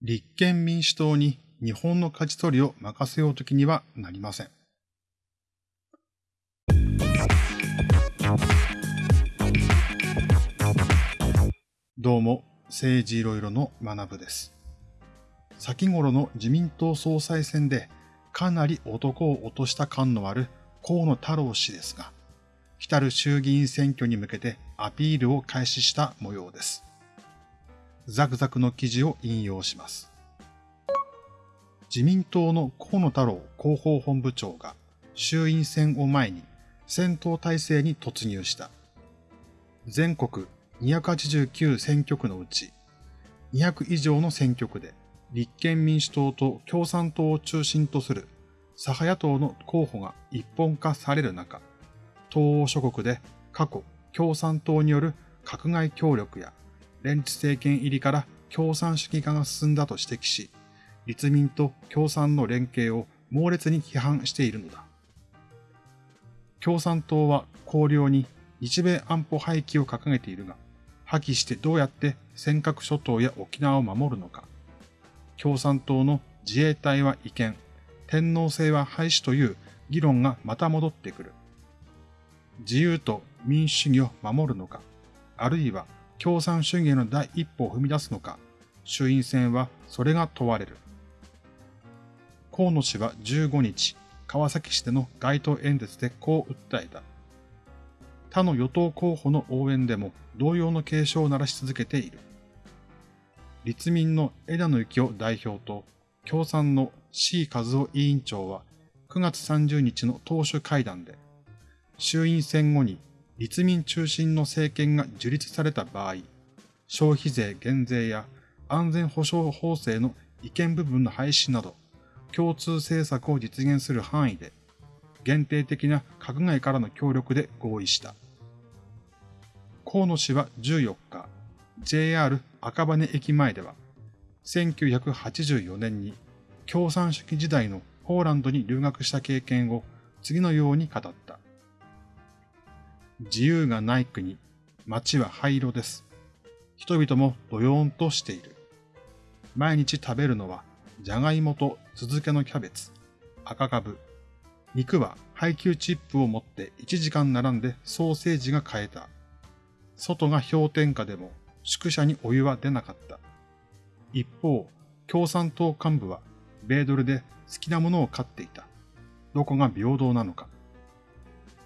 立憲民主党に日本の舵取りを任せようときにはなりません。どうも、政治いろいろの学部です。先頃の自民党総裁選でかなり男を落とした感のある河野太郎氏ですが、来る衆議院選挙に向けてアピールを開始した模様です。ザクザクの記事を引用します。自民党の河野太郎広報本部長が衆院選を前に戦闘体制に突入した。全国289選挙区のうち200以上の選挙区で立憲民主党と共産党を中心とする左派野党の候補が一本化される中、東欧諸国で過去共産党による閣外協力や連立政権入りから共産主義化が進んだと指摘し、立民と共産の連携を猛烈に批判しているのだ。共産党は綱領に日米安保廃棄を掲げているが、破棄してどうやって尖閣諸島や沖縄を守るのか。共産党の自衛隊は違憲、天皇制は廃止という議論がまた戻ってくる。自由と民主主義を守るのか、あるいは共産主義への第一歩を踏み出すのか、衆院選はそれが問われる。河野氏は15日、川崎市での街頭演説でこう訴えた。他の与党候補の応援でも同様の警鐘を鳴らし続けている。立民の枝野幸男代表と共産の C 和夫委員長は9月30日の党首会談で、衆院選後に立民中心の政権が樹立された場合、消費税減税や安全保障法制の違憲部分の廃止など、共通政策を実現する範囲で、限定的な閣外からの協力で合意した。河野氏は14日、JR 赤羽駅前では、1984年に共産主義時代のポーランドに留学した経験を次のように語った。自由がない国、街は灰色です。人々もドヨーンとしている。毎日食べるのは、じゃがいもと酢漬けのキャベツ、赤かぶ。肉は配給チップを持って1時間並んでソーセージが買えた。外が氷点下でも宿舎にお湯は出なかった。一方、共産党幹部は米ドルで好きなものを買っていた。どこが平等なのか。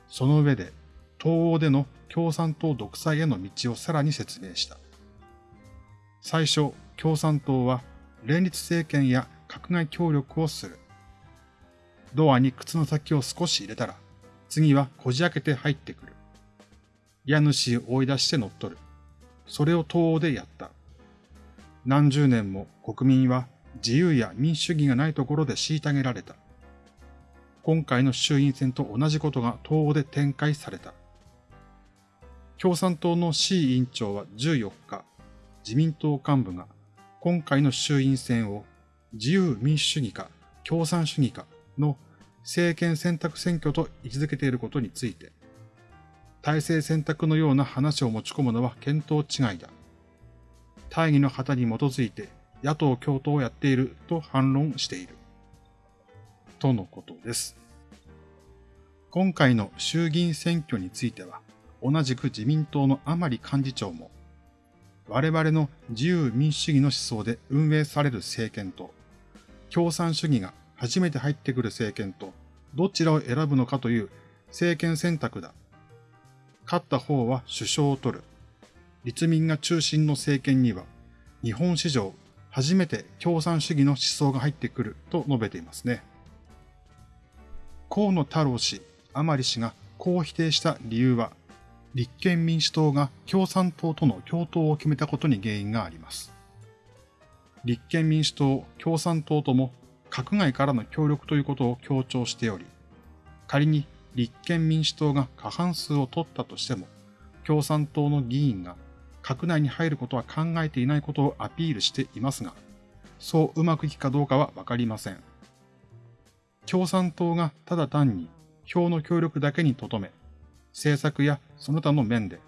その上で、東欧での共産党独裁への道をさらに説明した。最初、共産党は連立政権や閣外協力をする。ドアに靴の先を少し入れたら、次はこじ開けて入ってくる。家主を追い出して乗っ取る。それを東欧でやった。何十年も国民は自由や民主主義がないところで虐げられた。今回の衆院選と同じことが東欧で展開された。共産党の C 委員長は14日、自民党幹部が今回の衆院選を自由民主主義か共産主義かの政権選択選挙と位置づけていることについて、体制選択のような話を持ち込むのは見当違いだ。大義の旗に基づいて野党共闘をやっていると反論している。とのことです。今回の衆議院選挙については、同じく自民党の甘利幹事長も、我々の自由民主主義の思想で運営される政権と、共産主義が初めて入ってくる政権と、どちらを選ぶのかという政権選択だ。勝った方は首相を取る。立民が中心の政権には、日本史上初めて共産主義の思想が入ってくると述べていますね。河野太郎氏、甘利氏がこう否定した理由は、立憲民主党が共産党との共闘を決めたことに原因があります。立憲民主党、共産党とも閣外からの協力ということを強調しており、仮に立憲民主党が過半数を取ったとしても、共産党の議員が閣内に入ることは考えていないことをアピールしていますが、そううまくいくかどうかはわかりません。共産党がただ単に票の協力だけにとどめ、政策やその他の面で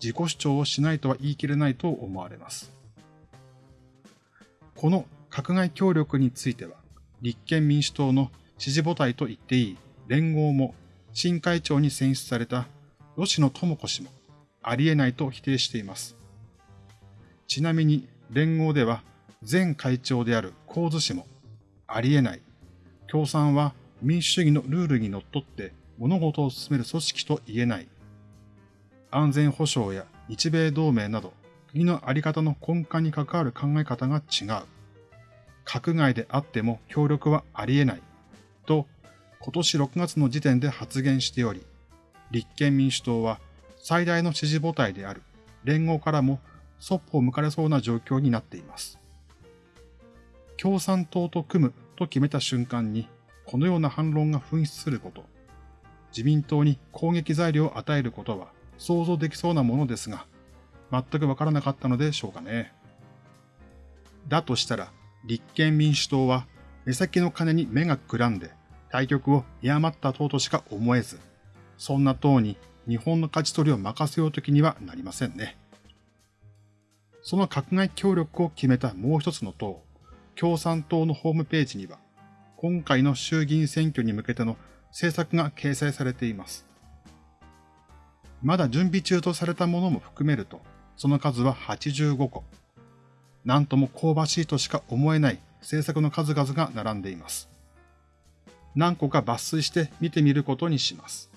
自己主張をしないとは言い切れないと思われます。この閣外協力については、立憲民主党の支持母体と言っていい連合も新会長に選出された吉野智子氏もありえないと否定しています。ちなみに連合では前会長である神津氏もありえない。共産は民主主義のルールにのっとって物事を進める組織と言えない。安全保障や日米同盟など国のあり方の根幹に関わる考え方が違う。閣外であっても協力はありえない。と今年6月の時点で発言しており、立憲民主党は最大の支持母体である連合からもそっぽを向かれそうな状況になっています。共産党と組むと決めた瞬間に、このような反論が噴出すること、自民党に攻撃材料を与えることは想像できそうなものですが、全くわからなかったのでしょうかね。だとしたら、立憲民主党は目先の金に目がくらんで、対局を嫌まった党としか思えず、そんな党に日本の勝ち取りを任せようときにはなりませんね。その閣外協力を決めたもう一つの党、共産党のホームページには、今回の衆議院選挙に向けての政策が掲載されています。まだ準備中とされたものも含めると、その数は85個。なんとも香ばしいとしか思えない政策の数々が並んでいます。何個か抜粋して見てみることにします。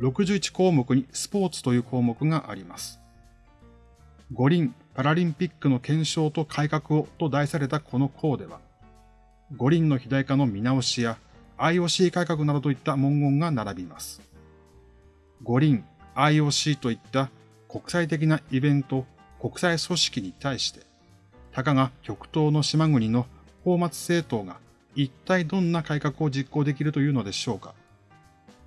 61項目にスポーツという項目があります。五輪パラリンピックの検証と改革をと題されたこの項では、五輪の肥大化の見直しや IOC 改革などといった文言が並びます。五輪、IOC といった国際的なイベント、国際組織に対して、たかが極東の島国の法末政党が一体どんな改革を実行できるというのでしょうか。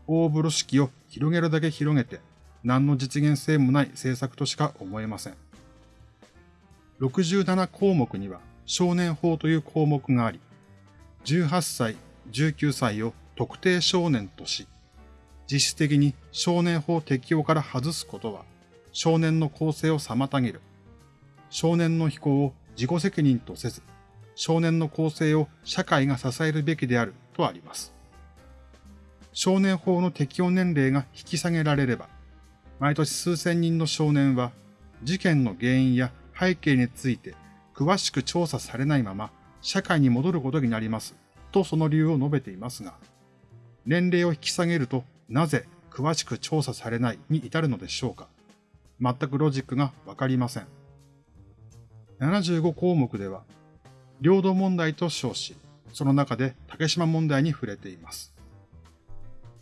大風呂敷を広げるだけ広げて、何の実現性もない政策としか思えません。67項目には少年法という項目があり、18歳、19歳を特定少年とし、実質的に少年法適用から外すことは、少年の構成を妨げる。少年の非行を自己責任とせず、少年の構成を社会が支えるべきであるとあります。少年法の適用年齢が引き下げられれば、毎年数千人の少年は事件の原因や背景について詳しく調査されないまま社会に戻ることになりますとその理由を述べていますが、年齢を引き下げるとなぜ詳しく調査されないに至るのでしょうか全くロジックがわかりません。75項目では領土問題と称し、その中で竹島問題に触れています。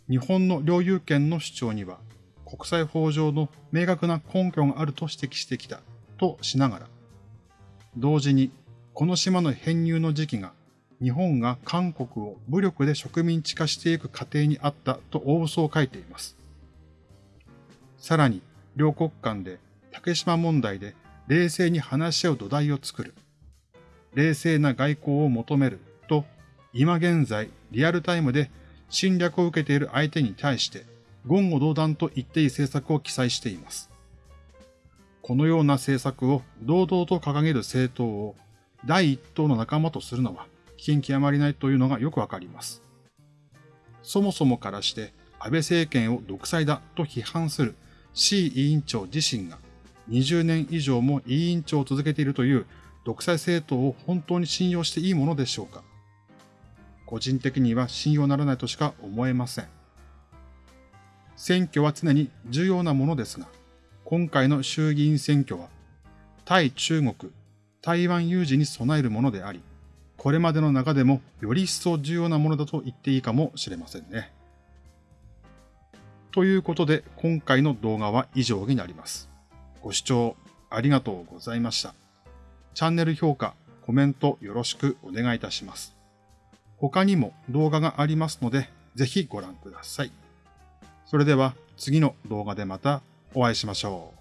日本の領有権の主張には、国際法上の明確な根拠があると指摘してきたとしながら、同時にこの島の編入の時期が日本が韓国を武力で植民地化していく過程にあったと大嘘を書いています。さらに、両国間で竹島問題で冷静に話し合う土台を作る。冷静な外交を求めると、今現在リアルタイムで侵略を受けている相手に対して言語道断と言っていい政策を記載しています。このような政策を堂々と掲げる政党を第一党の仲間とするのは危険極まりないというのがよくわかります。そもそもからして安倍政権を独裁だと批判する C 委員長自身が20年以上も委員長を続けているという独裁政党を本当に信用していいものでしょうか個人的には信用ならないとしか思えません。選挙は常に重要なものですが、今回の衆議院選挙は、対中国、台湾有事に備えるものであり、これまでの中でもより一層重要なものだと言っていいかもしれませんね。ということで、今回の動画は以上になります。ご視聴ありがとうございました。チャンネル評価、コメントよろしくお願いいたします。他にも動画がありますので、ぜひご覧ください。それでは次の動画でまたお会いしましょう。